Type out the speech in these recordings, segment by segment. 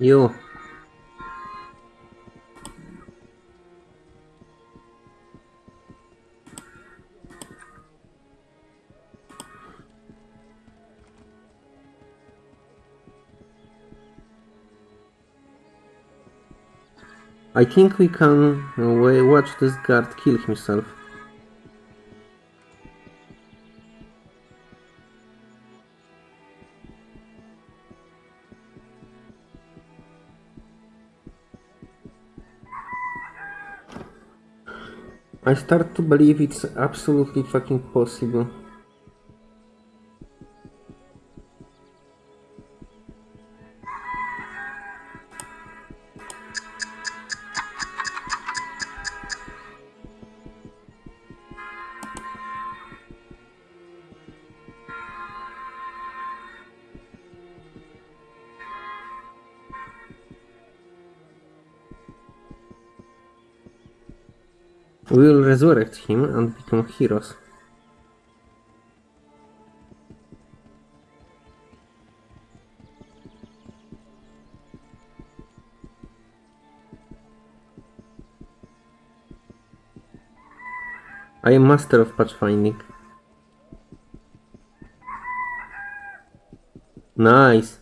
You. I think we can uh, watch this guard kill himself. I start to believe it's absolutely fucking possible. We will resurrect him and become heroes. I am master of pathfinding. Nice.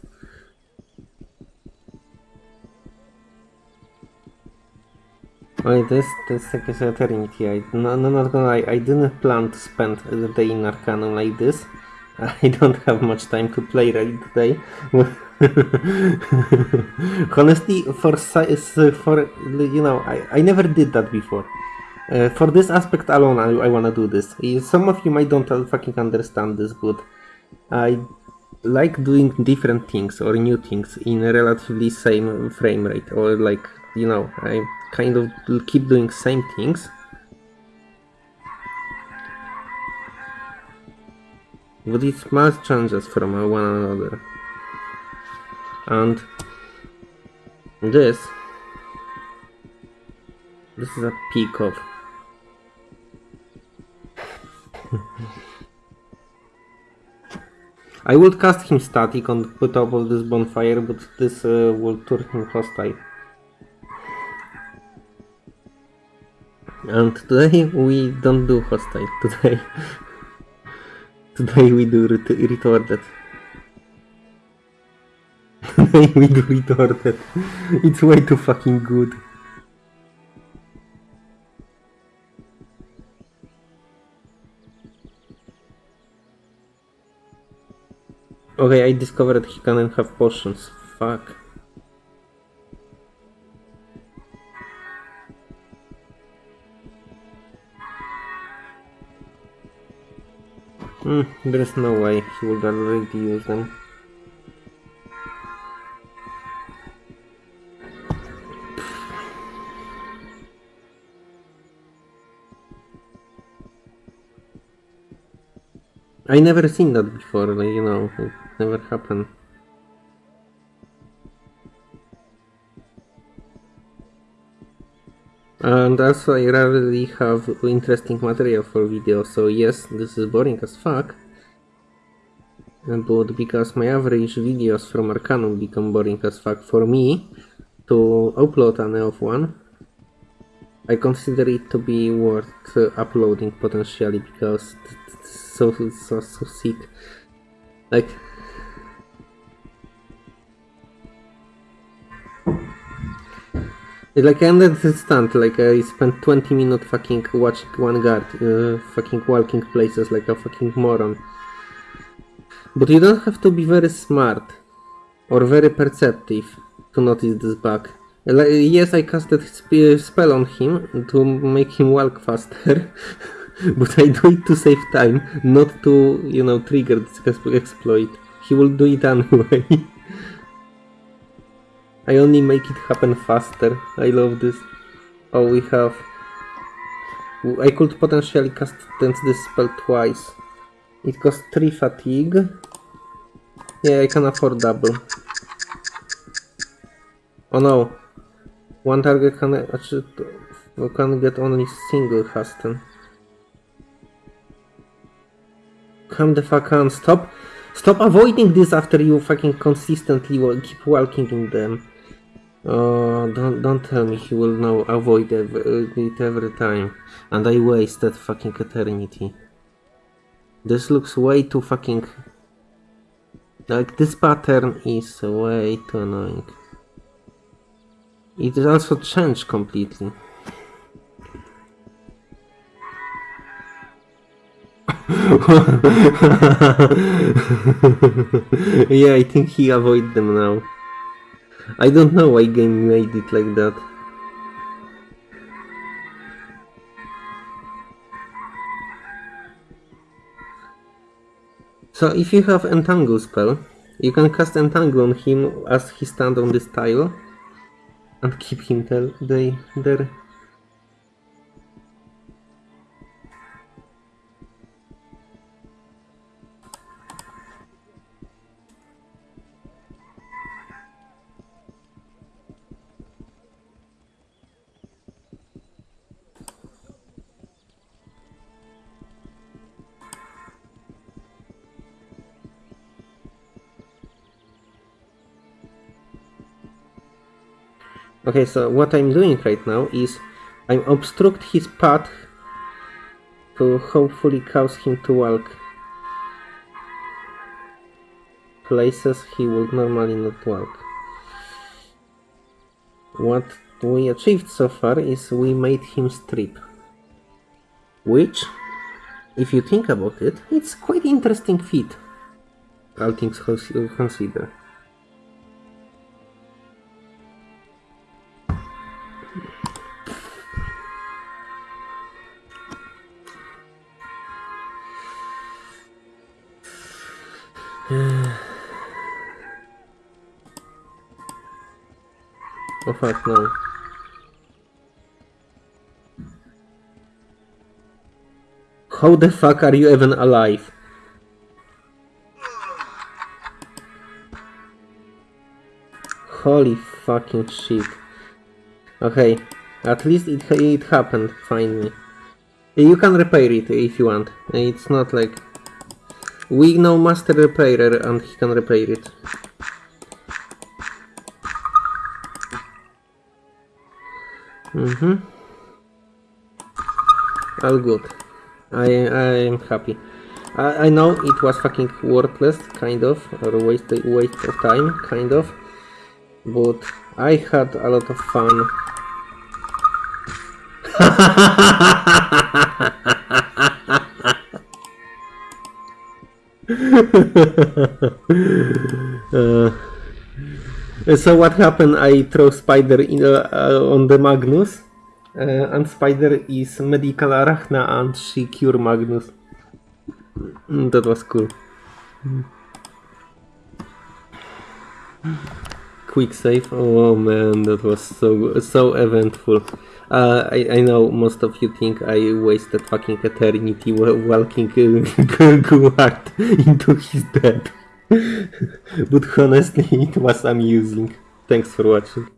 Wait, this this is eternity. I no, no not gonna lie, I didn't plan to spend the day in Arcanum like this. I don't have much time to play right today. Honestly, for for you know, I, I never did that before. Uh, for this aspect alone, I, I wanna do this. Some of you might don't fucking understand this, but I like doing different things or new things in a relatively same frame rate, or like you know, I kind of keep doing same things. But it must changes from one another. And this this is a peak of I would cast him static on top of this bonfire, but this uh, will turn him hostile. And today we don't do hostile. Today, today we do ret- retarded. Today we do retarded. It's way too fucking good. Okay, I discovered he can have potions. Fuck. Hmm, there is no way he would already use them. I never seen that before, like, you know, it never happened. And also I rarely have interesting material for video, so yes, this is boring as fuck. But because my average videos from Arcanum become boring as fuck for me to upload an of one, I consider it to be worth uploading potentially because so so so sick. Like like I understand, like I spent 20 minutes fucking watching one guard, uh, fucking walking places like a fucking moron. But you don't have to be very smart or very perceptive to notice this bug. Like, yes, I casted sp- spell on him to make him walk faster, but I do it to save time, not to, you know, trigger this ex- exploit. He will do it anyway. I only make it happen faster. I love this. Oh, we have... I could potentially cast this spell twice. It costs 3 fatigue. Yeah, I can afford double. Oh no. One target can uh, I actually can get only single Hasten. Come the fuck on, stop! Stop avoiding this after you fucking consistently wa- keep walking in them. Oh, don't don't tell me he will now avoid uh, it every time, and I wasted fucking eternity. This looks way too fucking. Like this pattern is way too annoying. It also changed completely. yeah, I think he avoid them now. I don't know why game made it like that. So if you have Entangle spell, you can cast Entangle on him as he stand on this tile and keep him there. They, there. Okay, so what I'm doing right now is I'm obstruct his path to hopefully cause him to walk places he would normally not walk. What we achieved so far is we made him strip. Which, if you think about it, it's quite interesting feat. All things cons- considered. Oh fuck no. How the fuck are you even alive? Holy fucking shit. Okay, at least it, it happened, finally. You can repair it if you want. It's not like... We know Master Repairer and he can repair it. Mm-hmm. All good. I I am happy. I, I know it was fucking worthless, kind of, or waste waste of time, kind of, but I had a lot of fun. uh, so what happened? I throw spider in, uh, on the Magnus, uh, and spider is medical arachna, and she cure Magnus. Mm, That was cool. Quick save. Oh man, that was so so eventful. Uh, I, I know most of you think I wasted fucking eternity walking uh, Guard into his death. but honestly, it was amusing. Thanks for watching.